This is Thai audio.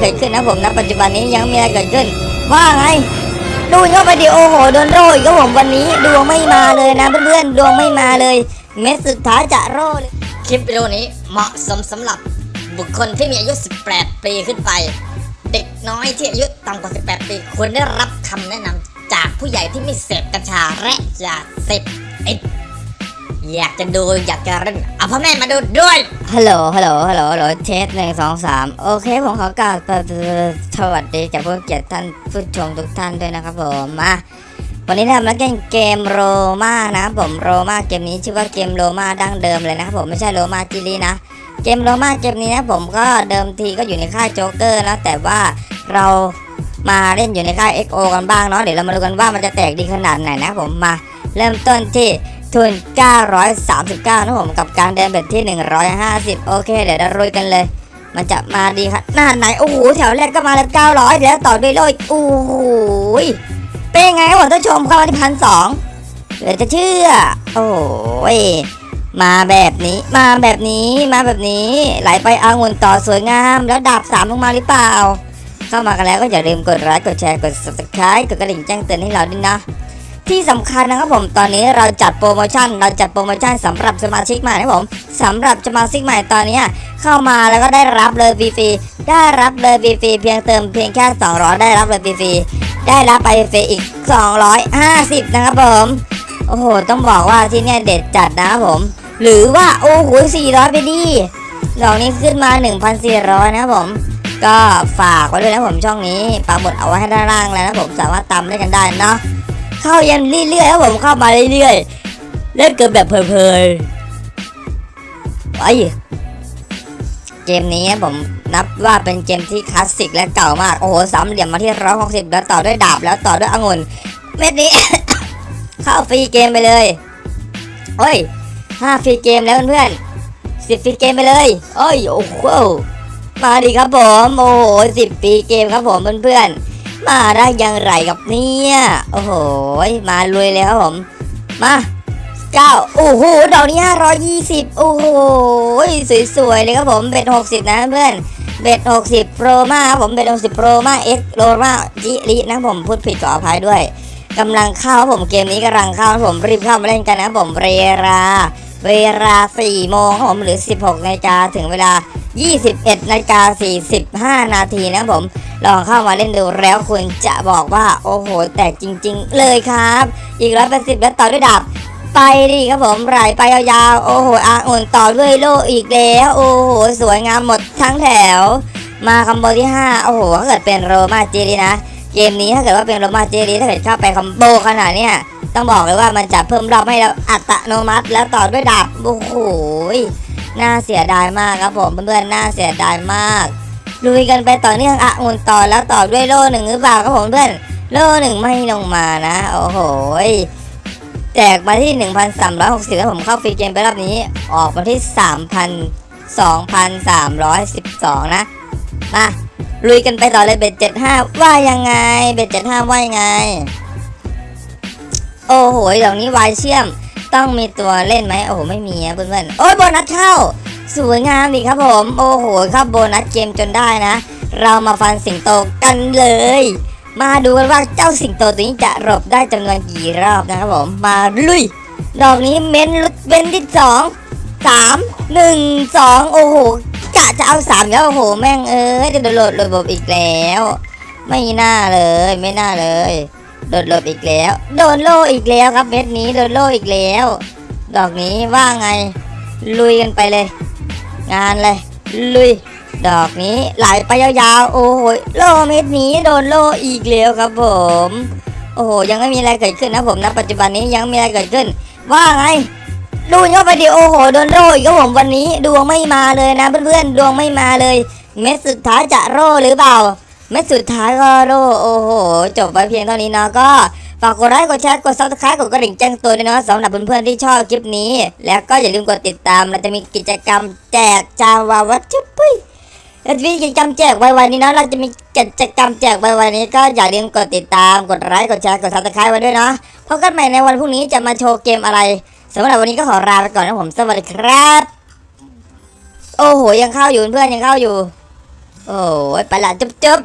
เกิดขึ้นนะผมณปัจจุบันนี้ยังมีอะไรเกิดขึ้น ว่าไงดูเข้าไปดิโอโหโดนโรยก็ผมวันนี้ดวงไม่มาเลยนะเพื่อนๆดวงไม่มาเลย เม็ดสุดท้ายจะโรเลยคลิปวิดีโอนี้เหมาะสมสำหรับบุคคลที่มีอายุ 18 ปีขึ้นไป เด็กน้อยที่อายุต่ำกว่า 18 ปีควรได้รับคำแนะนำจากผู้ใหญ่ที่ไม่เสพกัญชาและยาเสพติด อยากจะดูอยากจะเล่นเอาพ่อแม่มาดูด้วย ฮัลโหล ฮัลโหล ฮัลโหลฮัลโหล test หนึ่งสองสามโอเค ผมขอกล่าวสวัสดีจากผู้เกียรติท่านผู้ชมทุกท่านด้วยนะครับผมมาวันนี้เรามาเล่นเกม Roma นะครับผม Roma เกมนี้ชื่อว่าเกม Roma ดั้งเดิมเลยนะครับผมไม่ใช่โรมาจิลีนะ เกม Roma เกมนี้นะผมก็เดิมทีก็อยู่ในค่ายโจ๊กเกอร์นะแต่ว่าเรามาเล่นอยู่ในค่าย XO กันบ้างเนาะเดี๋ยวเรามาดูกันว่ามันจะแตกดีขนาดไหนนะผมมาเริ่มต้นที่ ทุน 939นะผมกับการเดินเบ็ดที่ 150 โอเค เดี๋ยวเราลุยกันเลย มันจะมาดีขนาไหน โอ้โห แถวแรกก็มาแล้ว 900 แล้วต่อด้วยโลยโอ้โหเป็นไงครับผมท่านผู้ชมเข้ามาที่พันสองเหลือจะเชื่อ โอ้ยมาแบบนี้ มาแบบนี้ มาแบบนี้ ไหลไปอางุ่นต่อสวยงาม แล้วดาบสามลงมาหรือเปล่า เข้ามากันแล้วก็อย่าลืมกดไลค์ กดแชร์ กด subscribe กดกระดิ่งแจ้งเตือนให้เราด้วยนะ ที่สำคัญนะครับผมตอนนี้เราจัดโปรโมชั่น เราจัดโปรโมชั่นสำหรับสมาชิกใหม่นะครับผมสำหรับสมาชิกใหม่ตอนนี้เข้ามาแล้วก็ได้รับเลยฟรีๆได้รับเลยฟรีๆเพียงเติมเพียงแค่200ได้รับเลยฟรีๆได้รับไปฟรีอีก 250 นะครับผมโอ้โหต้องบอกว่าที่เนี่ยเด็ดจัดนะครับผม หรือว่าโอ้โห400 ไปดิดอกนี้ขึ้นมา 1,400 นะครับผมก็ฝากไว้ด้วยนะผมช่องนี้ปาหมดเอาไว้ให้ด้านล่างแล้วนะผมสามารถตามได้กันได้เนาะ เข้ายันเรื่อยๆครับผมเข้ามาเรื่อยๆเล่นกันแบบเพลินๆไอ้เกมนี้ผมนับว่าเป็นเกมที่คลาสสิกและเก่ามาก โอ้โหสามเหลี่ยมมาที่ร้อยหกสิบแล้วต่อด้วยดาบแล้วต่อด้วยองุ่นเม็ดนี้ เข้า free game ไปเลยโอ้ยห้า free game แล้วเพื่อนสิบ free game ไปเลยโอ้ยโอ้โหมาดีครับผมโอ้โหสิบ free game ครับผมเพื่อนๆ มาได้อย่างไรกันเนี่ยโอ้โหมาลุยเลยครับผม มาเก้าโอ้โหดอกนี้ห้าร้อยยี่สิบโอ้โหสวยๆเลยครับผม bet หกสิบนะเพื่อน bet หกสิบโปรมาครับผม bet หกสิบโปรมาเอ็กโรมาจิรินะผมพูดผิดขออภัยด้วยกำลังเข้าผมเกมนี้กำลังเข้าผมรีบเข้ามาเล่นกันนะผมเวลาเวลา4โมงครับผมหรือ 16นาฬิกาถึงเวลา 21นาฬิกา45นาทีนะผม ลองเข้ามาเล่นดูแล้วคุณจะบอกว่าโอ้โห แตกจริง ๆ เลยครับ อีกร้อยแปดสิบแล้วต่อด้วยดาบไปดิครับผมไหลไปยาวๆ โอ้โหอาอุ่นต่อด้วยโลอีกแล้ว โอ้โห สวยงามหมดทั้งแถว มาคอมโบที่ 5 โอ้โหถ้าเกิดเป็นโรมาเจรีนะ เกมนี้ถ้าเกิดว่าเป็นโรมาเจรีถ้าเกิดเข้าไปคอมโบขนาดเนี้ยต้องบอกเลยว่ามันจะเพิ่มรอบให้เราอัตโนมัติ แล้วต่อด้วยดาบ โอ้โห น่าเสียดายมากครับผมเพื่อนๆ น่าเสียดายมาก ลุยกันไปต่อเนื่องอะงุนต่อแล้วต่อด้วยโล่หนึ่งหรือเปล่าครับผมเพื่อนโล่หนึ่งไม่ลงมานะ โอ้โหแจกมาที่ 1,360แล้วผมเข้าฟรีเกมไปรอบนี้ ออกมาที่3,000 2,312 นะมาลุยกันไปต่อเลยเบ็ด75 ว่ายังไง เบ็ด75 ว่ายังไง โอ้โหดอกนี้วายเชื่อม ต้องมีตัวเล่นไหมโอ้โห ไม่มีอะเพื่อนๆโอ้ยโบนัสเข้า สวยงามดีครับผมโอ้โหเข้าโบนัสเกมจนได้นะ เรามาฟันสิงโตกันเลย มาดูกันว่าเจ้าสิงโตตัวนี้จะหลบได้จำนวนกี่รอบนะครับผมมาลุย ดอกนี้เม้นลุดเบนที่สองสามหนึ่งสองโอ้โหกะจะเอาสามแล้วโอ้โหแม่งเอ้ยจะโดนโหลดระบบอีกแล้ว ไม่น่าเลยไม่น่าเลยโดนลบอีกแล้ว โดนโล่อีกแล้วครับเม็ดนี้โดนโล่อีกแล้ว ดอกนี้ว่าไงลุยกันไปเลย งานเลย ลุย ดอกนี้ไหลไปยาวๆ โอ้โหโลเม็ดนี้โดนโลอีกแล้วครับผม โอ้โห ยังไม่มีอะไรเกิดขึ้นนะผมนะปัจจุบันนี้ยังไม่มีอะไรเกิดขึ้น ว่าไงดูเข้าไปดิโอ้โหโดนโลอีกครับผมวันนี้ดวงไม่มาเลยนะเพื่อนๆดวงไม่มาเลย เม็ดสุดท้ายจะโลหรือเปล่า เม็ดสุดท้ายก็โลโอ้โห จบไปเพียงเท่านี้เนาะก็ ฝากกดไลค์กดแชร์กด subscribe กดกระดิ่งแจ้งเตือนด้วยเนาะสำหรับเพื่อนๆที่ชอบคลิปนี้ แล้วก็อย่าลืมกดติดตามเราจะมีกิจกรรมแจกจาวาวัตถุปุ้ยเราจะมีกิจกรรมแจกไวๆนี้เนาะเราจะมีกิจกรรมแจกไวๆนี้ ก็อย่าลืมกดติดตามกดไลค์กดแชร์กด subscribe ไว้ด้วยเนาะพบกันใหม่ในวันพรุ่งนี้จะมาโชว์เกมอะไรสำหรับวันนี้ก็ขอลาไปก่อนนะผมสวัสดีครับ โอ้โหยังเข้าอยู่เพื่อนยังเข้าอยู่ โอ้ยไปละจุ๊บจุ๊บ